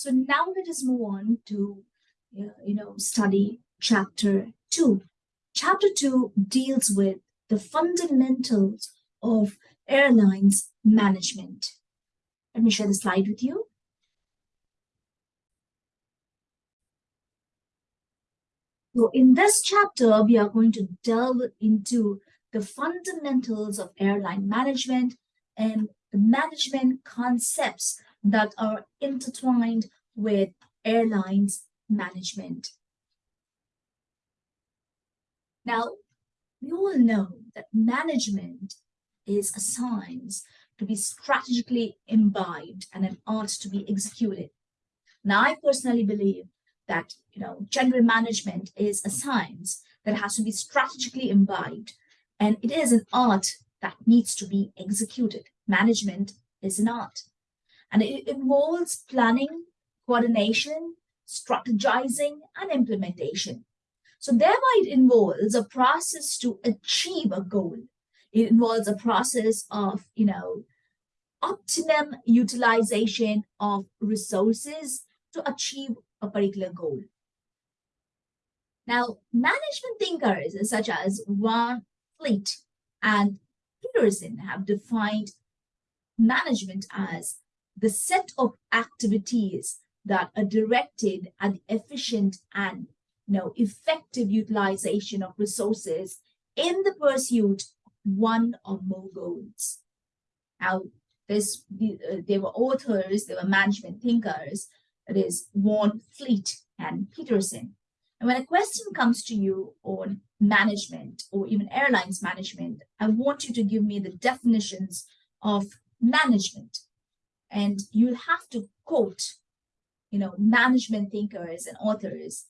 So now let us move on to, uh, you know, study chapter two. Chapter two deals with the fundamentals of airlines management. Let me share the slide with you. So in this chapter, we are going to delve into the fundamentals of airline management and the management concepts that are intertwined with airlines management. Now, we all know that management is a science to be strategically imbibed and an art to be executed. Now, I personally believe that you know general management is a science that has to be strategically imbibed, and it is an art that needs to be executed. Management is an art, and it involves planning, coordination, strategizing, and implementation. So thereby it involves a process to achieve a goal. It involves a process of, you know, optimum utilization of resources to achieve a particular goal. Now, management thinkers such as Van Fleet and Peterson have defined management as the set of activities that are directed at the efficient and you know, effective utilization of resources in the pursuit of one or more goals. Now, this, uh, they were authors, they were management thinkers, that is Van Fleet and Peterson. And when a question comes to you on management or even airlines management, I want you to give me the definitions of management. And you'll have to quote, you know, management thinkers and authors.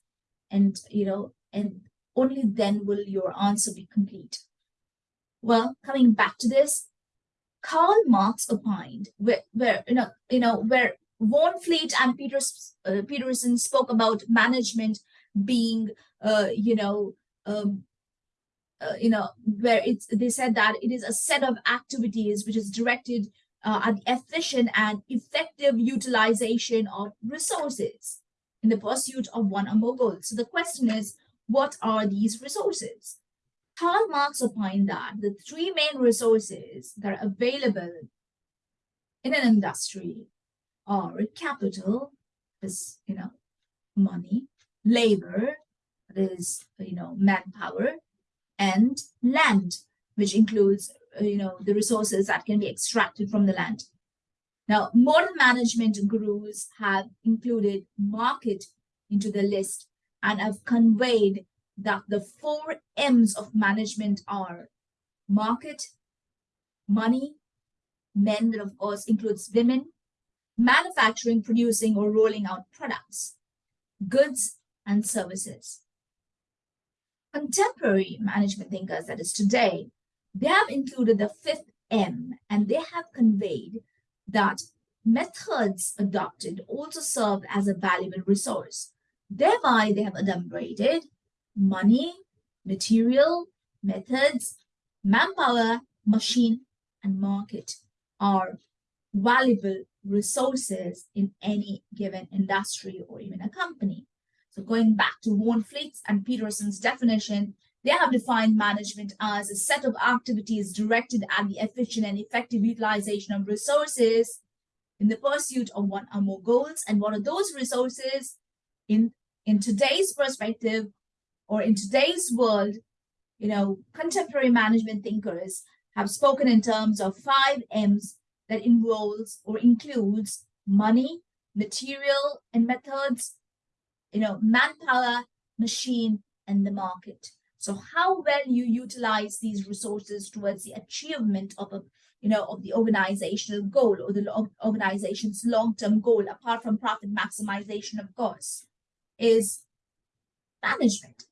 And, you know, and only then will your answer be complete. Well, coming back to this, Karl Marx opined where, where you know, you know, where Van Fleet and Peters, uh, Peterson spoke about management being, uh, you know, um, uh, you know, where it's they said that it is a set of activities which is directed uh, efficient and effective utilization of resources in the pursuit of one or more goals. So the question is, what are these resources? Karl Marx opined that the three main resources that are available in an industry are capital, is, you know, money, labor, that is, you know, manpower, and land, which includes, Uh, you know, the resources that can be extracted from the land. Now, modern management gurus have included market into the list and have conveyed that the four M's of management are market, money, men, that of course includes women, manufacturing, producing, or rolling out products, goods, and services. Contemporary management thinkers, that is today, they have included the fifth M and they have conveyed that methods adopted also serve as a valuable resource. Thereby, they have adumbrated money, material, methods, manpower, machine, and market are valuable resources in any given industry or even a company. So going back to Van Fleet's and Peterson's definition, they have defined management as a set of activities directed at the efficient and effective utilization of resources in the pursuit of one or more goals. And what are those resources? In, in today's perspective or in today's world, you know, contemporary management thinkers have spoken in terms of five M's that involves or includes money, material and methods, you know, manpower, machine, and the market. So how well you utilize these resources towards the achievement of a, you know, of the organizational goal or the organization's long-term goal, apart from profit maximization, of course, is management.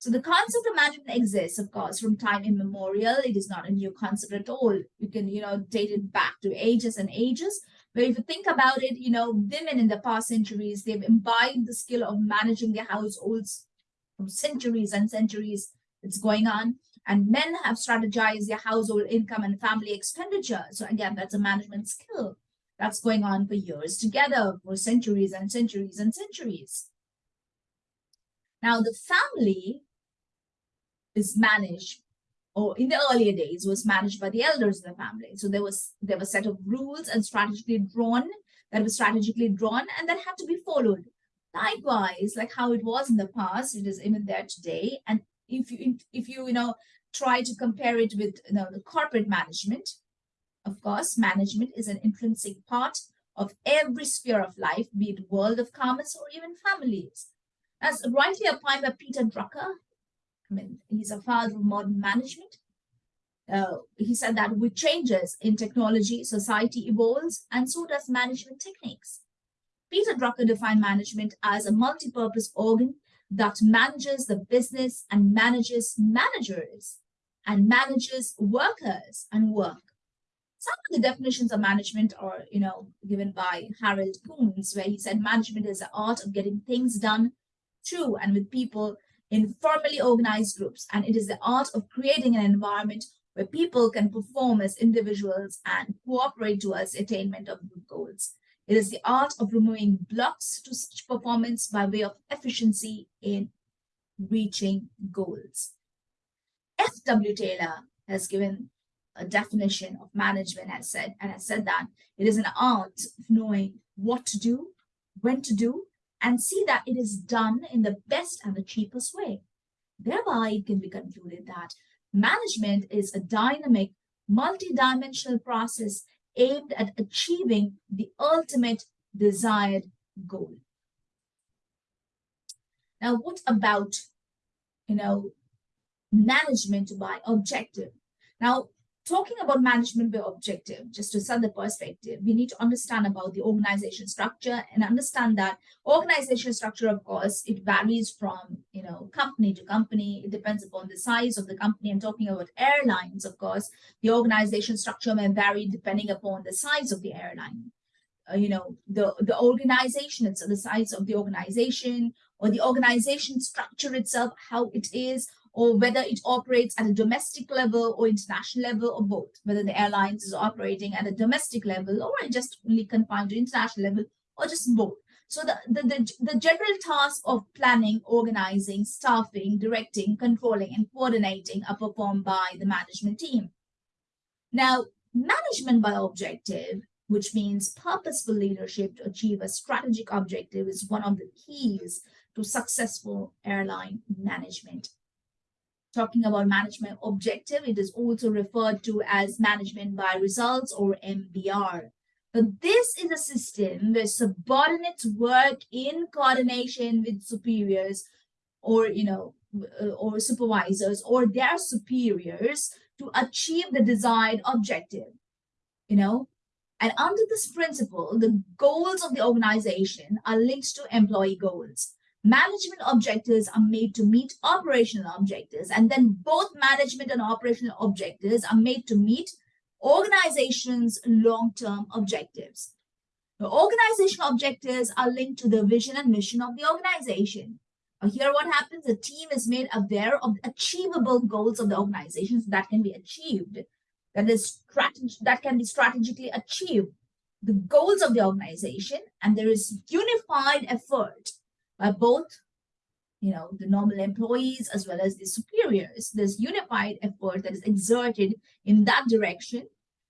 So the concept of management exists, of course, from time immemorial. It is not a new concept at all. You can, you know, date it back to ages and ages. But if you think about it, you know, women in the past centuries, they've imbibed the skill of managing their households centuries and centuries it's going on. And men have strategized their household income and family expenditure. So again, that's a management skill. that's going on for years together, for centuries and centuries and centuries. Now, the family is managed, or in the earlier days, was managed by the elders of the family. So there was there was a set of rules and strategically drawn that was strategically drawn and that had to be followed. Likewise, like how it was in the past, it is even there today. And if you if you you know try to compare it with you know the corporate management, of course, management is an intrinsic part of every sphere of life, be it world of commerce or even families. As rightly opined by Peter Drucker, I mean, he's a father of modern management. Uh, he said that with changes in technology, society evolves, and so does management techniques. Peter Drucker defined management as a multi-purpose organ that manages the business and manages managers and manages workers and work. Some of the definitions of management are, you know, given by Harold Koontz, where he said management is the art of getting things done through and with people in formally organized groups. And it is the art of creating an environment where people can perform as individuals and cooperate towards attainment of group goals. It is the art of removing blocks to such performance by way of efficiency in reaching goals. F.W. Taylor has given a definition of management has said, and has said that it is an art of knowing what to do, when to do, and see that it is done in the best and the cheapest way. Thereby, it can be concluded that management is a dynamic, multidimensional process aimed at achieving the ultimate desired goal. Now, what about, you know, management by objective? Now, talking about management by objective, just to set the perspective, we need to understand about the organization structure and understand that organization structure, of course, it varies from, you know, company to company. It depends upon the size of the company. I'm talking about airlines, of course. The organization structure may vary depending upon the size of the airline. Uh, you know, the, the organization, it's the size of the organization or the organization structure itself, how it is, or whether it operates at a domestic level or international level or both, whether the airlines is operating at a domestic level or just only confined to international level or just both. So the, the, the, the general task of planning, organizing, staffing, directing, controlling, and coordinating are performed by the management team. Now, management by objective, which means purposeful leadership to achieve a strategic objective is one of the keys to successful airline management talking about management objective, it is also referred to as management by results or MBR. But this is a system where subordinates work in coordination with superiors or, you know, uh, or supervisors or their superiors to achieve the desired objective, you know. And under this principle, the goals of the organization are linked to employee goals management objectives are made to meet operational objectives and then both management and operational objectives are made to meet organization's long-term objectives. The organizational objectives are linked to the vision and mission of the organization. Here what happens, the team is made aware of the achievable goals of the organizations that can be achieved, that is that can be strategically achieved, the goals of the organization, and there is unified effort by both you know, the normal employees as well as the superiors. There's unified effort that is exerted in that direction.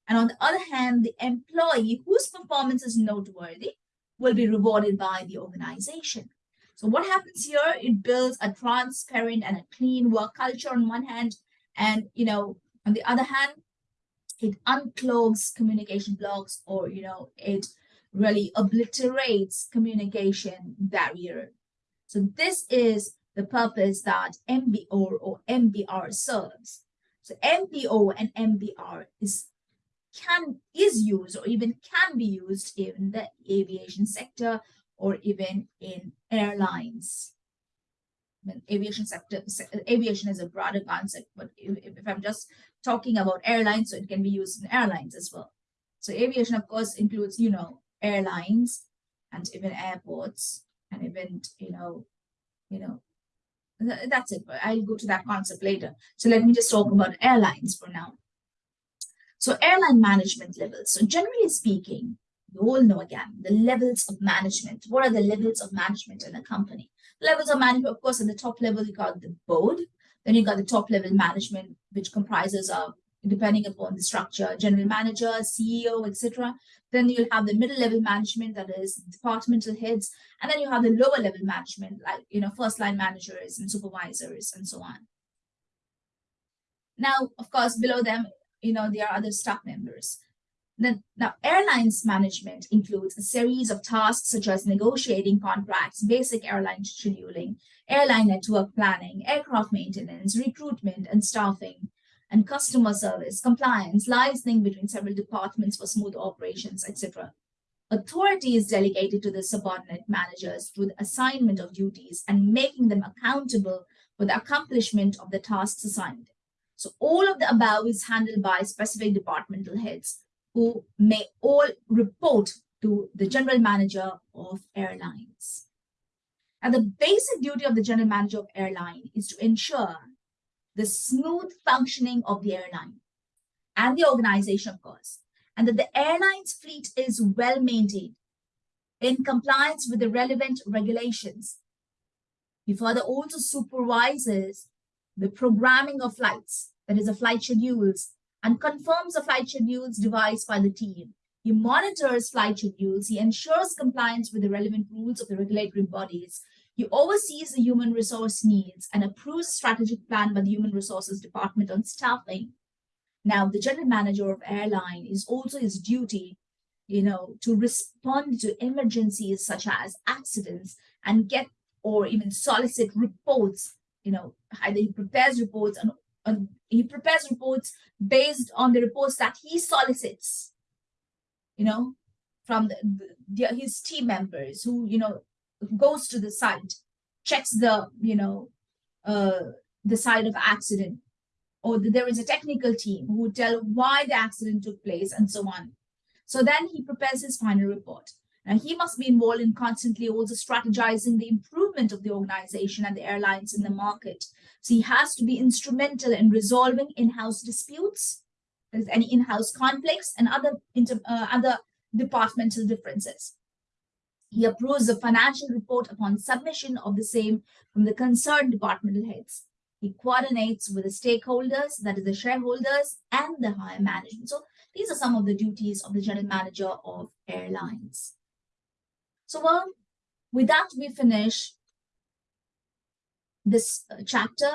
And on the other hand, the employee whose performance is noteworthy will be rewarded by the organization. So what happens here? It builds a transparent and a clean work culture on one hand, and you know, on the other hand, it unclogs communication blocks or you know, it really obliterates communication barrier so this is the purpose that MBO or MBR serves. So MBO and MBR is can is used or even can be used in the aviation sector or even in airlines. I mean, aviation sector, aviation is a broader concept, but if, if I'm just talking about airlines, so it can be used in airlines as well. So aviation, of course, includes, you know, airlines and even airports and event, you know, you know, that's it. I'll go to that concept later. So let me just talk about airlines for now. So airline management levels. So generally speaking, you all know again, the levels of management. What are the levels of management in a company? Levels of management, of course, at the top level, you got the board. Then you got the top level management, which comprises of, depending upon the structure, general manager, CEO, etc. Then you'll have the middle level management, that is departmental heads. And then you have the lower level management, like, you know, first line managers and supervisors and so on. Now, of course, below them, you know, there are other staff members. Then, now, airlines management includes a series of tasks such as negotiating contracts, basic airline scheduling, airline network planning, aircraft maintenance, recruitment and staffing, and customer service, compliance, liaising between several departments for smooth operations, etc. Authority is delegated to the subordinate managers through the assignment of duties and making them accountable for the accomplishment of the tasks assigned. So all of the above is handled by specific departmental heads who may all report to the general manager of airlines. And the basic duty of the general manager of airline is to ensure the smooth functioning of the airline and the organization, of course, and that the airline's fleet is well maintained in compliance with the relevant regulations. He further also supervises the programming of flights, that is, the flight schedules and confirms the flight schedules devised by the team. He monitors flight schedules. He ensures compliance with the relevant rules of the regulatory bodies. He oversees the human resource needs and approves a strategic plan by the Human Resources Department on staffing. Now, the general manager of airline is also his duty, you know, to respond to emergencies such as accidents and get or even solicit reports, you know, either he prepares reports and uh, he prepares reports based on the reports that he solicits, you know, from the, the, his team members who, you know, goes to the site, checks the, you know, uh, the site of accident, or there is a technical team who tell why the accident took place and so on. So then he prepares his final report. Now he must be involved in constantly also strategizing the improvement of the organization and the airlines in the market. So he has to be instrumental in resolving in-house disputes, there's any in-house conflicts and other, inter, uh, other departmental differences. He approves the financial report upon submission of the same from the concerned departmental heads. He coordinates with the stakeholders, that is the shareholders and the higher management. So these are some of the duties of the general manager of airlines. So well, with that, we finish this uh, chapter.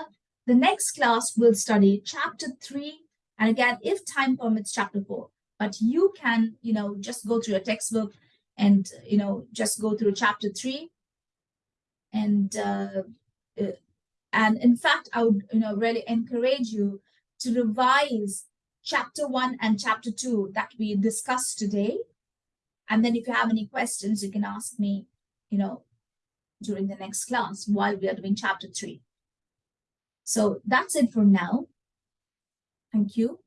The next class will study chapter three. And again, if time permits, chapter four. But you can, you know, just go through your textbook and, you know, just go through chapter three. And, uh, uh, and in fact, I would, you know, really encourage you to revise chapter one and chapter two that we discussed today and then if you have any questions, you can ask me, you know, during the next class while we are doing chapter three. So that's it for now. Thank you.